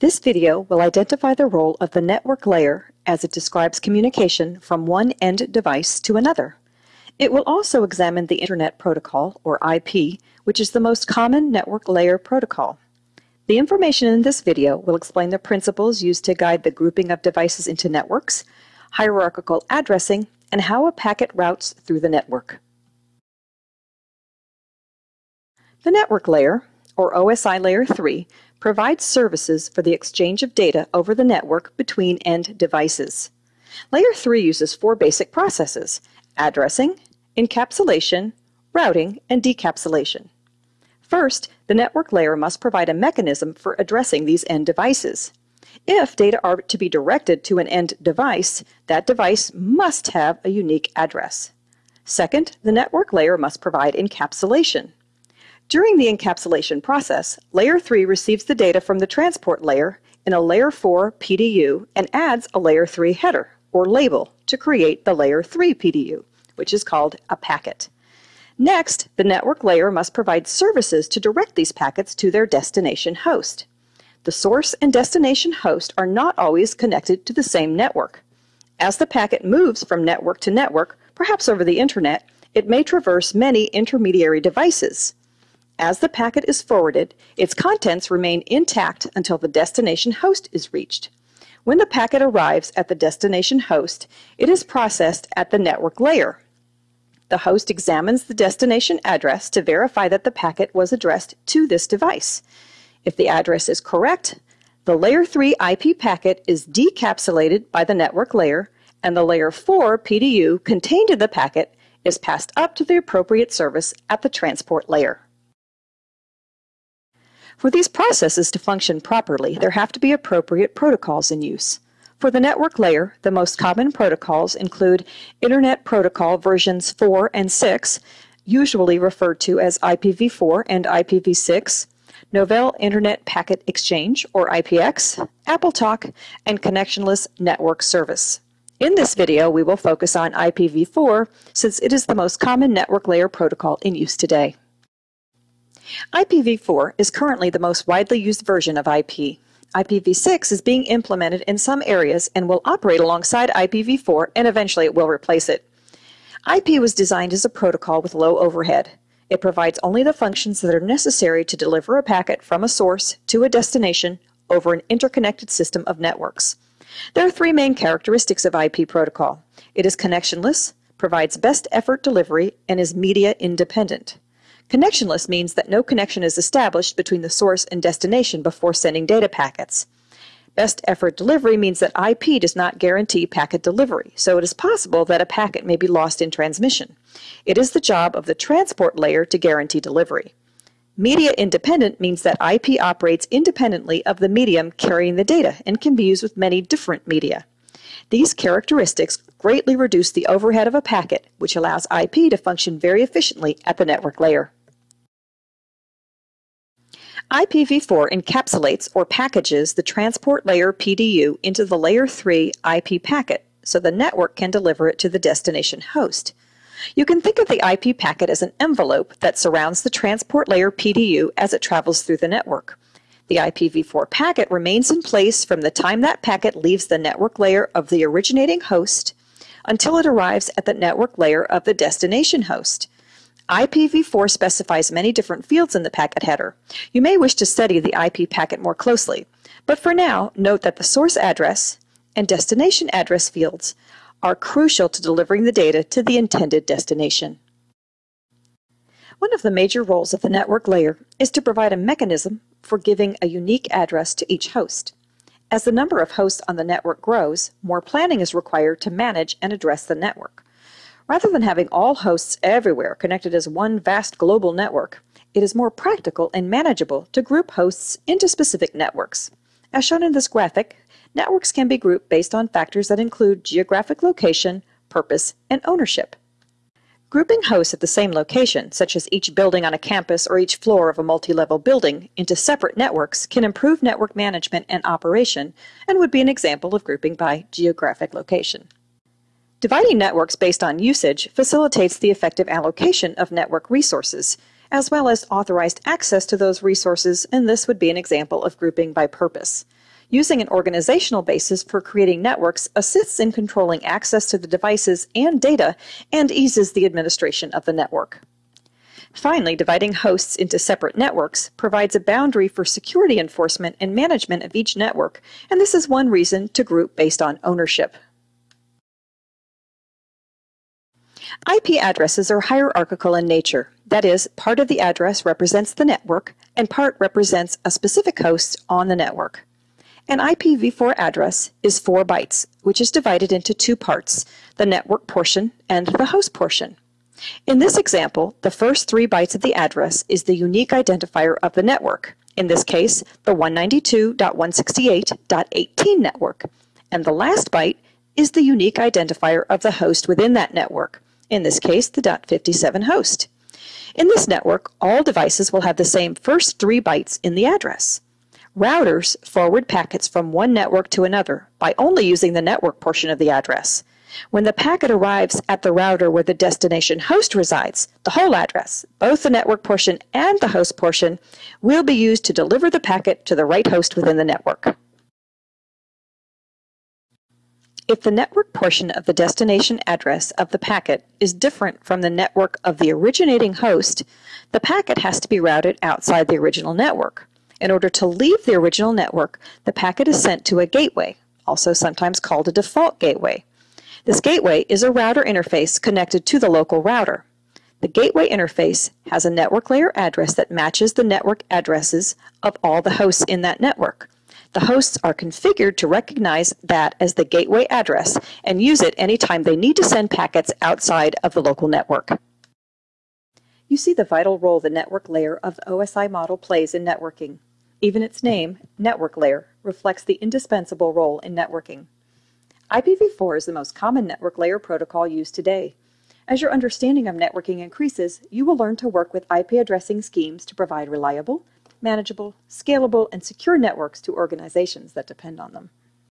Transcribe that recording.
This video will identify the role of the network layer as it describes communication from one end device to another. It will also examine the Internet Protocol, or IP, which is the most common network layer protocol. The information in this video will explain the principles used to guide the grouping of devices into networks, hierarchical addressing, and how a packet routes through the network. The network layer, or OSI Layer 3, provides services for the exchange of data over the network between end devices. Layer 3 uses four basic processes, addressing, encapsulation, routing, and decapsulation. First, the network layer must provide a mechanism for addressing these end devices. If data are to be directed to an end device, that device must have a unique address. Second, the network layer must provide encapsulation. During the encapsulation process, Layer 3 receives the data from the transport layer in a Layer 4 PDU and adds a Layer 3 header, or label, to create the Layer 3 PDU, which is called a packet. Next, the network layer must provide services to direct these packets to their destination host. The source and destination host are not always connected to the same network. As the packet moves from network to network, perhaps over the internet, it may traverse many intermediary devices. As the packet is forwarded, its contents remain intact until the destination host is reached. When the packet arrives at the destination host, it is processed at the network layer. The host examines the destination address to verify that the packet was addressed to this device. If the address is correct, the Layer 3 IP packet is decapsulated by the network layer, and the Layer 4 PDU contained in the packet is passed up to the appropriate service at the transport layer. For these processes to function properly, there have to be appropriate protocols in use. For the network layer, the most common protocols include Internet Protocol versions 4 and 6, usually referred to as IPv4 and IPv6, Novell Internet Packet Exchange, or IPX, AppleTalk, and Connectionless Network Service. In this video, we will focus on IPv4 since it is the most common network layer protocol in use today. IPv4 is currently the most widely used version of IP. IPv6 is being implemented in some areas and will operate alongside IPv4 and eventually it will replace it. IP was designed as a protocol with low overhead. It provides only the functions that are necessary to deliver a packet from a source to a destination over an interconnected system of networks. There are three main characteristics of IP protocol. It is connectionless, provides best effort delivery, and is media independent. Connectionless means that no connection is established between the source and destination before sending data packets. Best effort delivery means that IP does not guarantee packet delivery, so it is possible that a packet may be lost in transmission. It is the job of the transport layer to guarantee delivery. Media independent means that IP operates independently of the medium carrying the data and can be used with many different media. These characteristics greatly reduce the overhead of a packet, which allows IP to function very efficiently at the network layer. IPv4 encapsulates or packages the transport layer PDU into the layer 3 IP packet so the network can deliver it to the destination host. You can think of the IP packet as an envelope that surrounds the transport layer PDU as it travels through the network. The IPv4 packet remains in place from the time that packet leaves the network layer of the originating host until it arrives at the network layer of the destination host. IPv4 specifies many different fields in the packet header. You may wish to study the IP packet more closely, but for now, note that the source address and destination address fields are crucial to delivering the data to the intended destination. One of the major roles of the network layer is to provide a mechanism for giving a unique address to each host. As the number of hosts on the network grows, more planning is required to manage and address the network. Rather than having all hosts everywhere connected as one vast global network, it is more practical and manageable to group hosts into specific networks. As shown in this graphic, networks can be grouped based on factors that include geographic location, purpose, and ownership. Grouping hosts at the same location, such as each building on a campus or each floor of a multi-level building, into separate networks can improve network management and operation and would be an example of grouping by geographic location. Dividing networks based on usage facilitates the effective allocation of network resources, as well as authorized access to those resources, and this would be an example of grouping by purpose. Using an organizational basis for creating networks assists in controlling access to the devices and data and eases the administration of the network. Finally, dividing hosts into separate networks provides a boundary for security enforcement and management of each network, and this is one reason to group based on ownership. IP addresses are hierarchical in nature. That is, part of the address represents the network, and part represents a specific host on the network. An IPv4 address is 4 bytes, which is divided into two parts, the network portion and the host portion. In this example, the first three bytes of the address is the unique identifier of the network, in this case, the 192.168.18 network, and the last byte is the unique identifier of the host within that network, in this case, the .57 host. In this network, all devices will have the same first three bytes in the address. Routers forward packets from one network to another by only using the network portion of the address. When the packet arrives at the router where the destination host resides, the whole address, both the network portion and the host portion, will be used to deliver the packet to the right host within the network. If the network portion of the destination address of the packet is different from the network of the originating host, the packet has to be routed outside the original network. In order to leave the original network, the packet is sent to a gateway, also sometimes called a default gateway. This gateway is a router interface connected to the local router. The gateway interface has a network layer address that matches the network addresses of all the hosts in that network. The hosts are configured to recognize that as the gateway address and use it anytime they need to send packets outside of the local network. You see the vital role the network layer of the OSI model plays in networking. Even its name, network layer, reflects the indispensable role in networking. IPv4 is the most common network layer protocol used today. As your understanding of networking increases, you will learn to work with IP addressing schemes to provide reliable, manageable, scalable, and secure networks to organizations that depend on them.